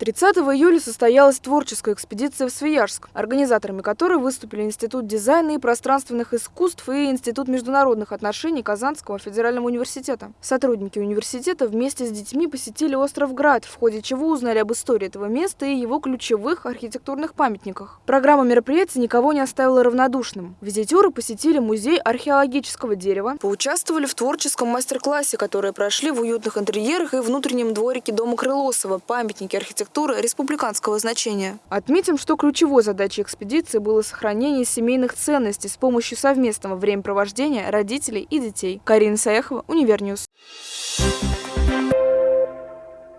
30 июля состоялась творческая экспедиция в Свияжск, организаторами которой выступили Институт дизайна и пространственных искусств и Институт международных отношений Казанского федерального университета. Сотрудники университета вместе с детьми посетили остров Град, в ходе чего узнали об истории этого места и его ключевых архитектурных памятниках. Программа мероприятия никого не оставила равнодушным. Визитеры посетили музей археологического дерева, поучаствовали в творческом мастер-классе, которые прошли в уютных интерьерах и внутреннем дворике дома Крылосова, памятники архитектуры архитектуры республиканского значения. Отметим, что ключевой задачей экспедиции было сохранение семейных ценностей с помощью совместного времяпровождения родителей и детей. Карина Саяхова, УниверNews. Thank you